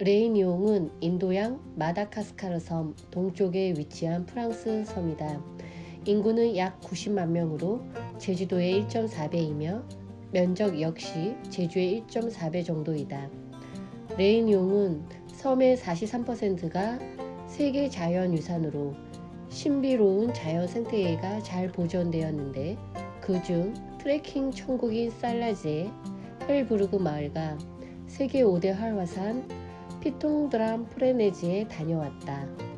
레이니옹은 인도양 마다카스카르 섬 동쪽에 위치한 프랑스 섬이다. 인구는 약 90만 명으로 제주도의 1.4배이며 면적 역시 제주의 1.4배 정도이다. 레인용은 섬의 43%가 세계 자연유산으로 신비로운 자연 생태계가 잘 보존되었는데 그중 트레킹 천국인 살라제 헬부르그 마을과 세계 5대 활화산 피통드람 프레네지에 다녀왔다.